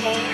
home.